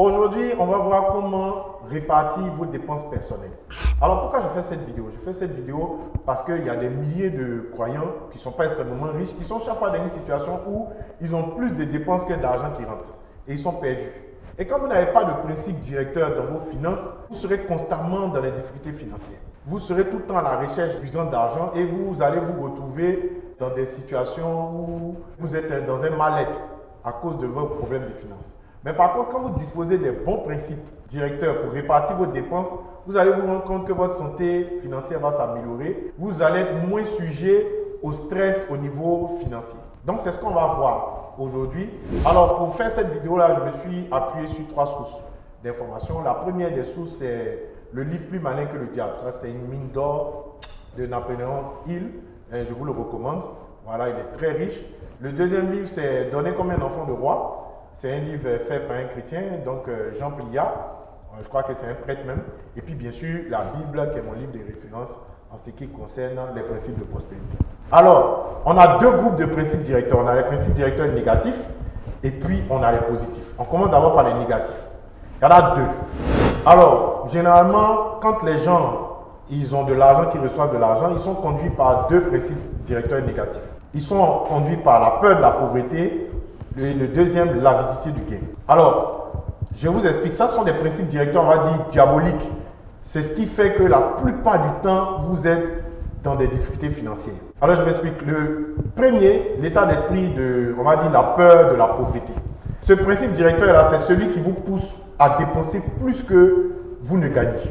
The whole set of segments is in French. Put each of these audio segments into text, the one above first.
Aujourd'hui, on va voir comment répartir vos dépenses personnelles. Alors pourquoi je fais cette vidéo? Je fais cette vidéo parce qu'il y a des milliers de croyants qui ne sont pas extrêmement riches, qui sont chaque fois dans une situation où ils ont plus de dépenses que d'argent qui rentre. Et ils sont perdus. Et quand vous n'avez pas de principe directeur dans vos finances, vous serez constamment dans les difficultés financières. Vous serez tout le temps à la recherche d'argent et vous allez vous retrouver dans des situations où vous êtes dans un mal-être à cause de vos problèmes de finances. Mais par contre, quand vous disposez des bons principes directeurs pour répartir vos dépenses, vous allez vous rendre compte que votre santé financière va s'améliorer. Vous allez être moins sujet au stress au niveau financier. Donc, c'est ce qu'on va voir aujourd'hui. Alors, pour faire cette vidéo-là, je me suis appuyé sur trois sources d'informations. La première des sources, c'est le livre Plus malin que le diable. Ça, c'est une mine d'or de Napoléon Hill. Je vous le recommande. Voilà, il est très riche. Le deuxième livre, c'est Donner comme un enfant de roi. C'est un livre fait par un chrétien, donc euh, Jean Pliat. Euh, je crois que c'est un prêtre même. Et puis, bien sûr, la Bible, qui est mon livre de référence en ce qui concerne les principes de postérité. Alors, on a deux groupes de principes directeurs. On a les principes directeurs négatifs et puis on a les positifs. On commence d'abord par les négatifs. Il y en a deux. Alors, généralement, quand les gens ils ont de l'argent, qu'ils reçoivent de l'argent, ils sont conduits par deux principes directeurs négatifs. Ils sont conduits par la peur de la pauvreté le deuxième, l'avidité du gain. Alors, je vous explique, ça sont des principes directeurs, on va dire, diaboliques. C'est ce qui fait que la plupart du temps, vous êtes dans des difficultés financières. Alors, je m'explique. Le premier, l'état d'esprit de, on va dire, la peur de la pauvreté. Ce principe directeur-là, c'est celui qui vous pousse à dépenser plus que vous ne gagnez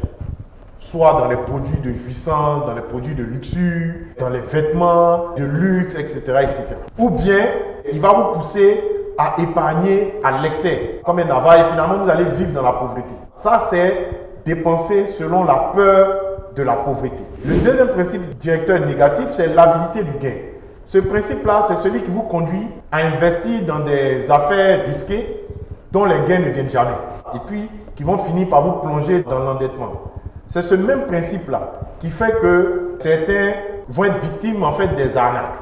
soit dans les produits de jouissance, dans les produits de luxure, dans les vêtements de luxe, etc. etc. Ou bien, il va vous pousser à épargner à l'excès, comme un avare, et finalement, vous allez vivre dans la pauvreté. Ça, c'est dépenser selon la peur de la pauvreté. Le deuxième principe directeur négatif, c'est l'avidité du gain. Ce principe-là, c'est celui qui vous conduit à investir dans des affaires risquées dont les gains ne viennent jamais. Et puis, qui vont finir par vous plonger dans l'endettement. C'est ce même principe-là qui fait que certains vont être victimes en fait des arnaques.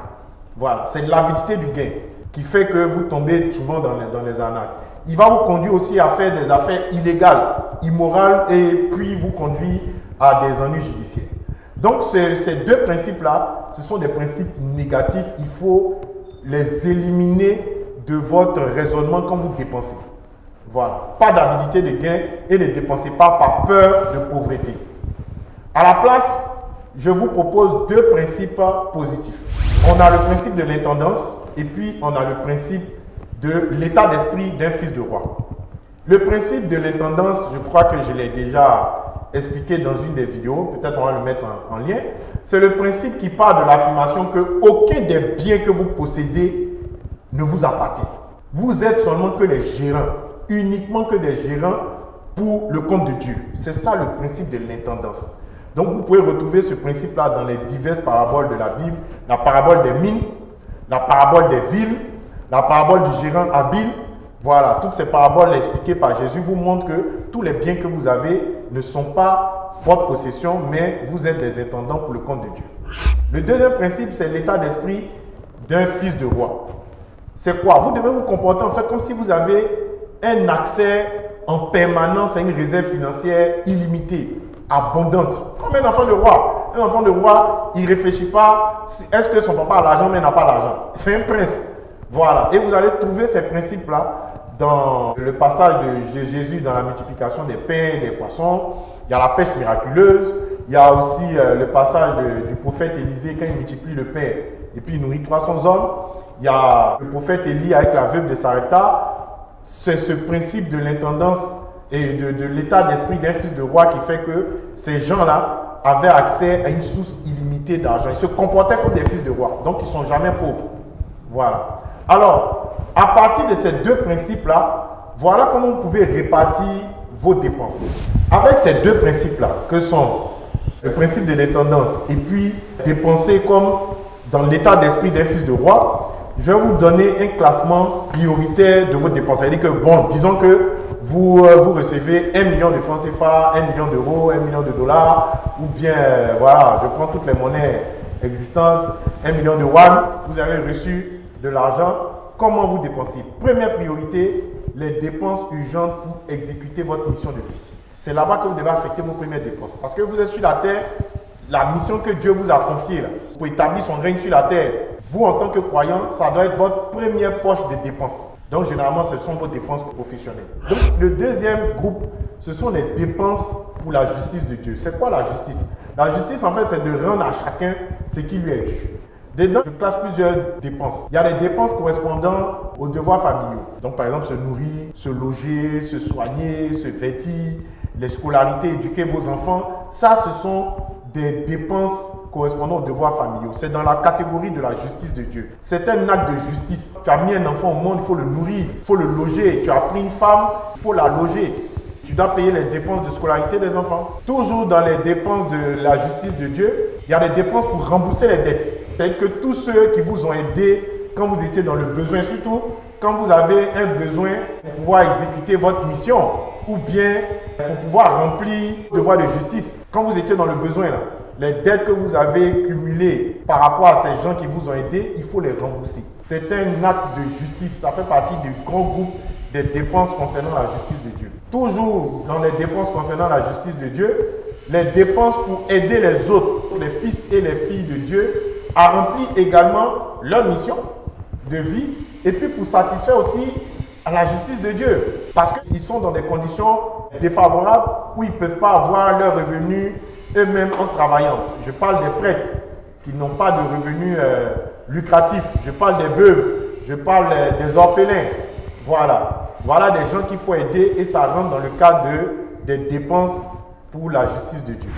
Voilà, c'est l'avidité du gain qui fait que vous tombez souvent dans les, dans les arnaques. Il va vous conduire aussi à faire des affaires illégales, immorales et puis vous conduire à des ennuis judiciaires. Donc ces deux principes-là, ce sont des principes négatifs. Il faut les éliminer de votre raisonnement quand vous dépensez. Voilà. Pas d'avidité de gain et ne dépensez pas par peur de pauvreté. À la place, je vous propose deux principes positifs. On a le principe de l'intendance et puis on a le principe de l'état d'esprit d'un fils de roi. Le principe de l'intendance, je crois que je l'ai déjà expliqué dans une des vidéos, peut-être on va le mettre en, en lien. C'est le principe qui part de l'affirmation que aucun des biens que vous possédez ne vous appartient. Vous êtes seulement que les gérants uniquement que des gérants pour le compte de Dieu. C'est ça le principe de l'intendance. Donc vous pouvez retrouver ce principe-là dans les diverses paraboles de la Bible, la parabole des mines, la parabole des villes, la parabole du gérant habile. Voilà, toutes ces paraboles expliquées par Jésus vous montrent que tous les biens que vous avez ne sont pas votre possession, mais vous êtes des intendants pour le compte de Dieu. Le deuxième principe, c'est l'état d'esprit d'un fils de roi. C'est quoi? Vous devez vous comporter en fait comme si vous avez un accès en permanence à une réserve financière illimitée, abondante, comme un enfant de roi. Un enfant de roi, il ne réfléchit pas, est-ce que son papa a l'argent, mais n'a pas l'argent. C'est un prince. Voilà. Et vous allez trouver ces principes-là dans le passage de Jésus dans la multiplication des pains et des poissons. Il y a la pêche miraculeuse. Il y a aussi euh, le passage du prophète Élisée quand il multiplie le pain et puis il nourrit 300 hommes. Il y a le prophète Élie avec la veuve de Sarepta c'est ce principe de l'intendance et de, l'état d'esprit d'un fils de roi qui fait que ces gens-là avaient accès à une source illimitée d'argent. Ils se comportaient comme des fils de roi, donc ils ne sont jamais pauvres. Voilà. Alors, à partir de ces deux principes-là, voilà comment vous pouvez répartir vos dépenses. Avec ces deux principes-là, que sont le principe de l'intendance et puis dépenser comme dans l'état d'esprit d'un fils de roi, je vais vous donner un classement prioritaire de vos dépenses. C'est-à-dire que, bon, disons que vous, euh, vous recevez 1 million de francs CFA, 1 million d'euros, 1 million de dollars, ou bien, euh, voilà, je prends toutes les monnaies existantes, 1 million de yuan, vous avez reçu de l'argent. Comment vous dépensez? Première priorité, les dépenses urgentes pour exécuter votre mission de vie. C'est là-bas que vous devez affecter vos premières dépenses. Parce que vous êtes sur la terre, la mission que Dieu vous a confiée pour établir son règne sur la terre, vous en tant que croyant, ça doit être votre première poche de dépenses. Donc généralement, ce sont vos dépenses professionnelles. Donc le deuxième groupe, ce sont les dépenses pour la justice de Dieu. C'est quoi la justice? La justice, en fait, c'est de rendre à chacun ce qui lui est dû. Dedans, je classe plusieurs dépenses. Il y a les dépenses correspondant aux devoirs familiaux. Donc, par exemple, se nourrir, se loger, se soigner, se vêtir, les scolarités, éduquer vos enfants. Ça, ce sont des dépenses correspondant aux devoirs familiaux. C'est dans la catégorie de la justice de Dieu. C'est un acte de justice. Tu as mis un enfant au monde, il faut le nourrir, il faut le loger. Tu as pris une femme, il faut la loger. Tu dois payer les dépenses de scolarité des enfants. Toujours dans les dépenses de la justice de Dieu, il y a des dépenses pour rembourser les dettes. C'est que tous ceux qui vous ont aidé quand vous étiez dans le besoin, surtout quand vous avez un besoin pour pouvoir exécuter votre mission ou bien pour pouvoir remplir le devoir de justice. Quand vous étiez dans le besoin, là, les dettes que vous avez cumulées par rapport à ces gens qui vous ont aidé, il faut les rembourser. C'est un acte de justice. Ça fait partie du grand groupe des dépenses concernant la justice de Dieu. Toujours dans les dépenses concernant la justice de Dieu, les dépenses pour aider les autres, les fils et les filles de Dieu, à remplir également leur mission de vie et puis pour satisfaire aussi à la justice de Dieu. Parce qu'ils sont dans des conditions défavorables où ils ne peuvent pas avoir leurs revenus eux-mêmes en travaillant. Je parle des prêtres qui n'ont pas de revenus euh, lucratifs. Je parle des veuves. Je parle des orphelins. Voilà. Voilà des gens qu'il faut aider et ça rentre dans le cadre de, des dépenses pour la justice de Dieu.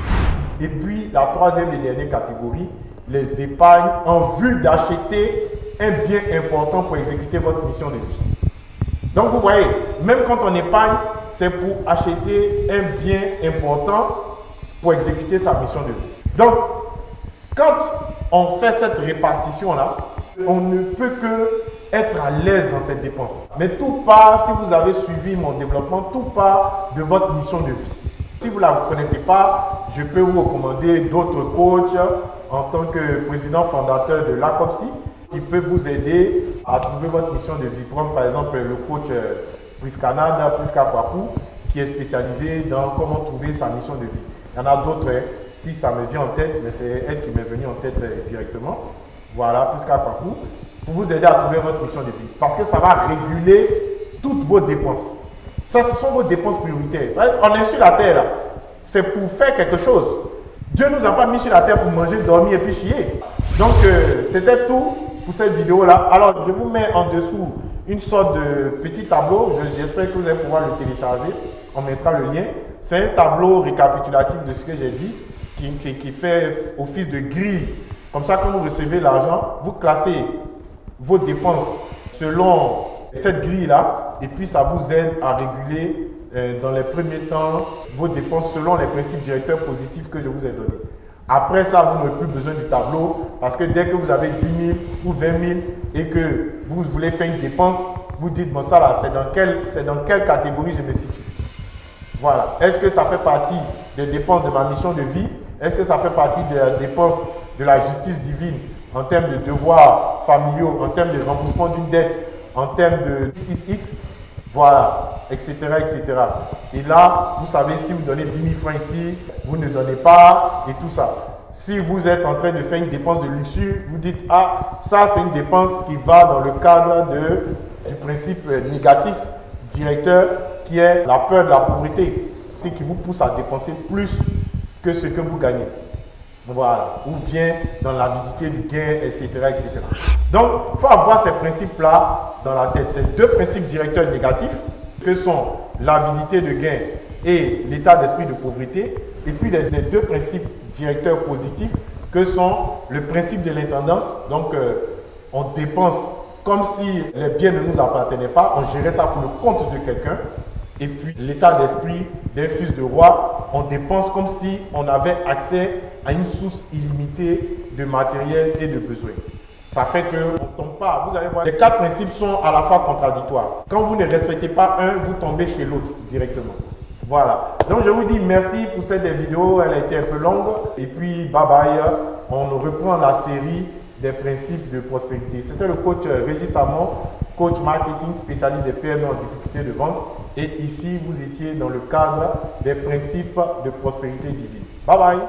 Et puis la troisième et dernière catégorie, les épargnes en vue d'acheter un bien important pour exécuter votre mission de vie. Donc vous voyez, même quand on épargne, c'est pour acheter un bien important pour exécuter sa mission de vie. Donc, quand on fait cette répartition-là, on ne peut que être à l'aise dans cette dépense. Mais tout part, si vous avez suivi mon développement, tout part de votre mission de vie. Si vous ne la connaissez pas, je peux vous recommander d'autres coachs en tant que président fondateur de l'ACOPSI qui peuvent vous aider à trouver votre mission de vie. Comme par exemple le coach euh, Priscanada, Priska Kwaku, qui est spécialisé dans comment trouver sa mission de vie. Il y en a d'autres, hein. si ça me vient en tête, mais c'est elle qui m'est venue en tête euh, directement. Voilà, Priska Kwaku, pour vous aider à trouver votre mission de vie. Parce que ça va réguler toutes vos dépenses. Ça, ce sont vos dépenses prioritaires. On est sur la terre, c'est pour faire quelque chose. Dieu ne nous a pas mis sur la terre pour manger, dormir et puis chier. Donc, euh, c'était tout pour cette vidéo-là. Alors, je vous mets en dessous une sorte de petit tableau. J'espère que vous allez pouvoir le télécharger. On mettra le lien. C'est un tableau récapitulatif de ce que j'ai dit qui, fait office de grille. Comme ça, quand vous recevez l'argent, vous classez vos dépenses selon cette grille-là et puis ça vous aide à réguler euh, dans les premiers temps vos dépenses selon les principes directeurs positifs que je vous ai donnés. Après ça, vous n'avez plus besoin du tableau parce que dès que vous avez 10 000 ou 20 000 et que vous voulez faire une dépense, vous dites, bon ça là, c'est dans quelle catégorie je me situe? Voilà. Est-ce que ça fait partie des dépenses de ma mission de vie? Est-ce que ça fait partie des dépenses de la justice divine en termes de devoirs familiaux, en termes de remboursement d'une dette, en termes de 6X voilà, etc., etc. Et là, vous savez, si vous donnez 10 000 francs ici, vous ne donnez pas et tout ça. Si vous êtes en train de faire une dépense de luxure, vous dites, ah, ça c'est une dépense qui va dans le cadre de, du principe négatif directeur est la peur de la pauvreté, qui vous pousse à dépenser plus que ce que vous gagnez. Voilà. Ou bien dans l'avidité du gain, etc. etc. Donc, il faut avoir ces principes-là dans la tête. Ces deux principes directeurs négatifs que sont l'avidité de gain et l'état d'esprit de pauvreté. Et puis les, deux principes directeurs positifs que sont le principe de l'intendance. Donc, euh, on dépense comme si les biens ne nous appartenaient pas. On gérait ça pour le compte de quelqu'un. Et puis l'état d'esprit d'un fils de roi, on dépense comme si on avait accès à une source illimitée de matériel et de besoins. Ça fait qu'on ne tombe pas. Vous allez voir, les quatre principes sont à la fois contradictoires. Quand vous ne respectez pas un, vous tombez chez l'autre directement. Voilà. Donc je vous dis merci pour cette vidéo. Elle a été un peu longue. Et puis bye bye. On reprend la série des principes de prospérité. C'était le coach Régis Samon coach marketing spécialiste des PME en difficulté de vente. Et ici, vous étiez dans le cadre des principes de prospérité divine. Bye bye